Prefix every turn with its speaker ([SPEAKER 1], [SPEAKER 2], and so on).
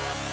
[SPEAKER 1] Yeah.